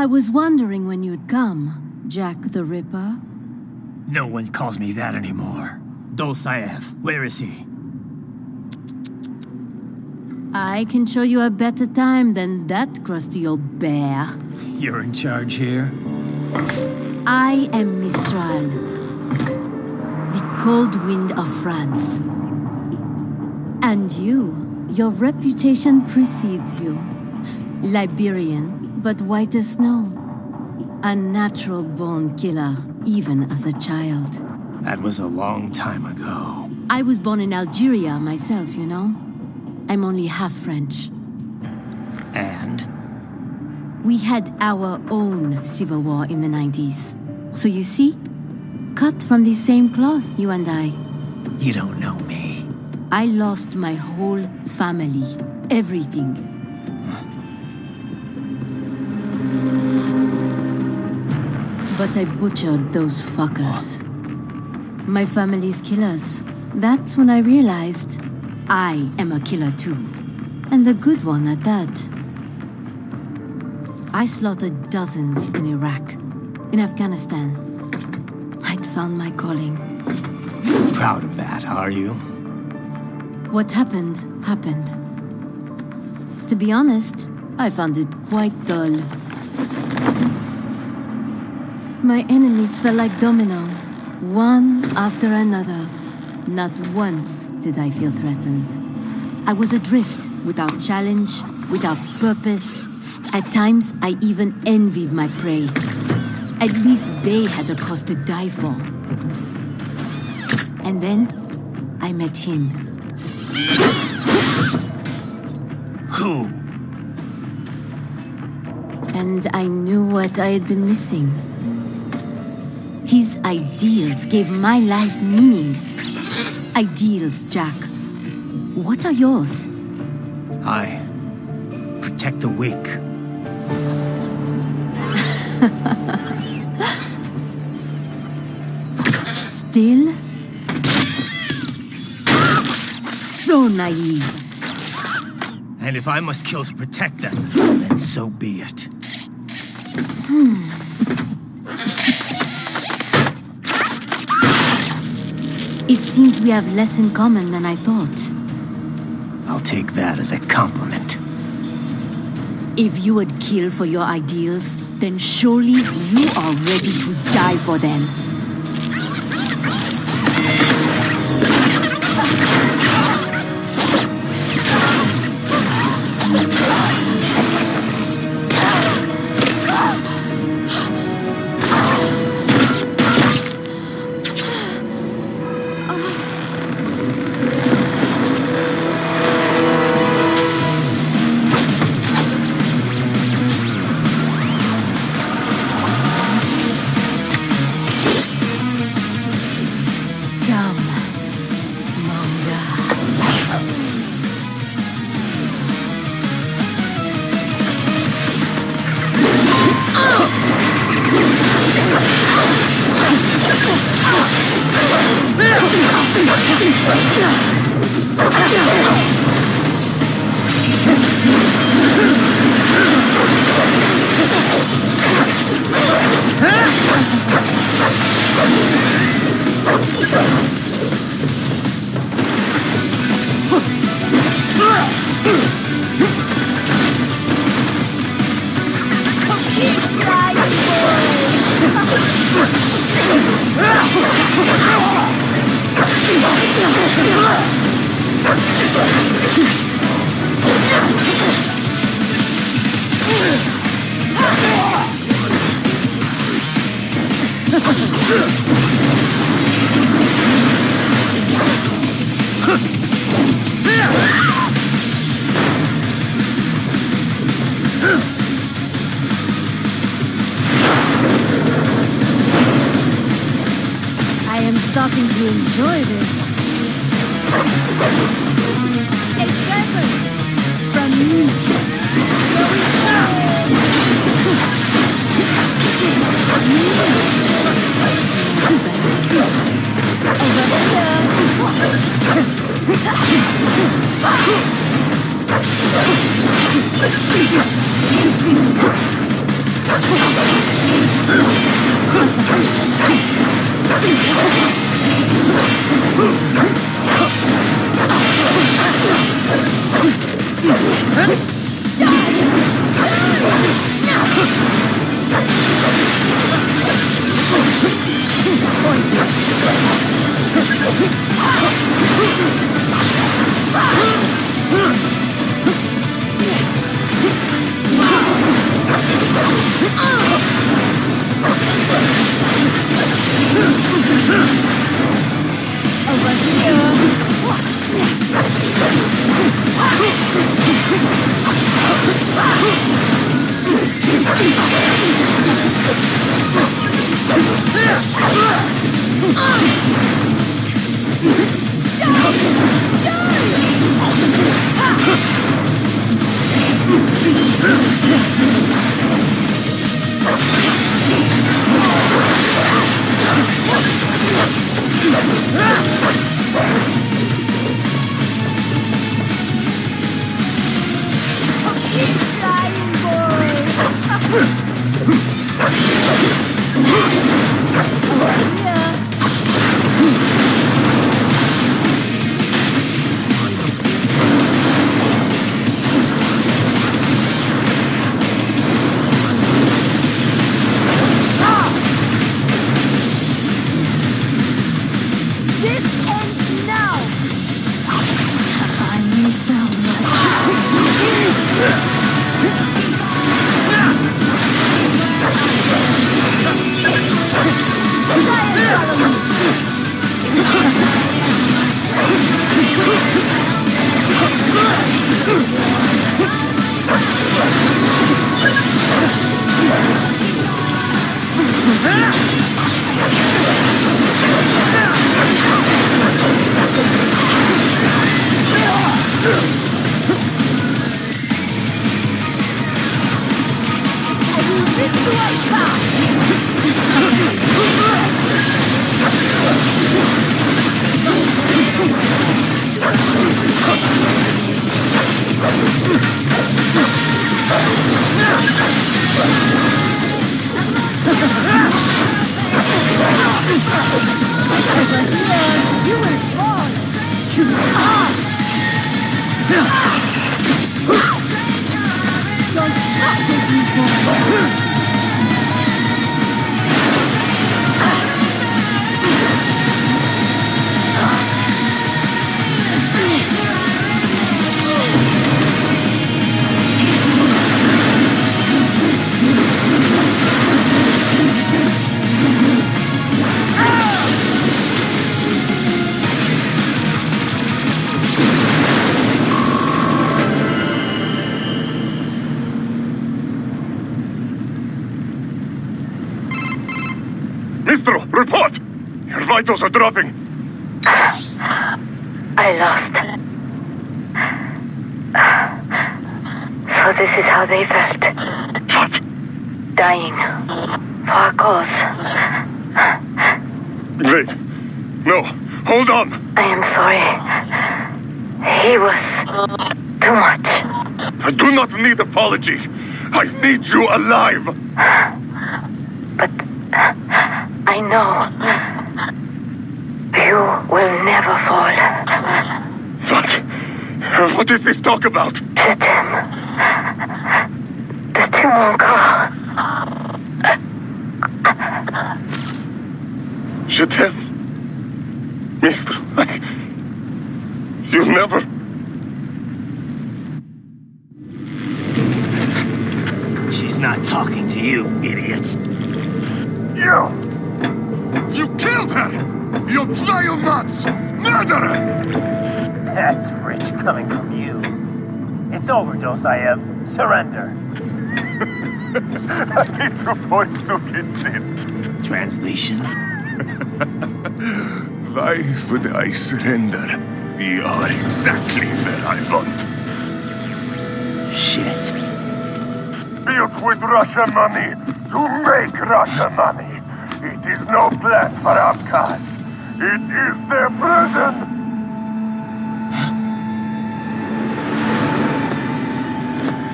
I was wondering when you'd come, Jack the Ripper. No one calls me that anymore. Dolzaev, where is he? I can show you a better time than that crusty old bear. You're in charge here? I am Mistral, the cold wind of France. And you, your reputation precedes you. Liberian, but white as snow. A natural born killer, even as a child. That was a long time ago. I was born in Algeria myself, you know. I'm only half French. And? We had our own civil war in the 90s. So you see? Cut from the same cloth, you and I. You don't know me. I lost my whole family. Everything. But I butchered those fuckers. My family's killers. That's when I realized I am a killer too. And a good one at that. I slaughtered dozens in Iraq, in Afghanistan. I'd found my calling. Proud of that, are you? What happened, happened. To be honest, I found it quite dull. My enemies fell like domino, one after another. Not once did I feel threatened. I was adrift, without challenge, without purpose. At times, I even envied my prey. At least they had a cause to die for. And then, I met him. Who? And I knew what I had been missing. His ideals gave my life meaning. Ideals, Jack. What are yours? I protect the weak. Still? So naive. And if I must kill to protect them, then so be it. Hmm. It seems we have less in common than I thought. I'll take that as a compliment. If you would kill for your ideals, then surely you are ready to die for them. I starting to enjoy this. A present from me. Yeah. This sound Mistral, report! Your vitals are dropping. I lost. So this is how they felt. What? Dying. For a cause. Wait. No. Hold on. I am sorry. He was too much. I do not need apology. I need you alive. But I know you will never fall. What? What is this talk about? Je t'aime. De tout mon corps. Je t'aime. Mister, I... You never... She's not talking to you, idiots. You! You killed her! You vile nuts! Murderer! That's rich coming from you. It's overdose, I have. Surrender. Translation? Why would I surrender? You are exactly where I want. Shit. Built with Russian money to make Russian money. It is no plan for outcasts. It is their prison.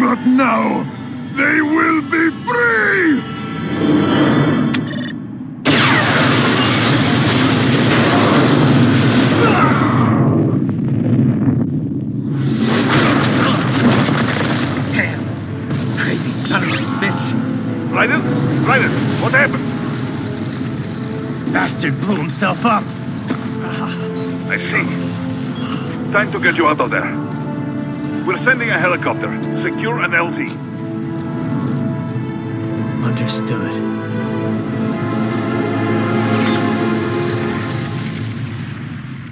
Not now. They will be free! Bastard blew himself up. I see. Time to get you out of there. We're sending a helicopter. Secure an LZ. Understood.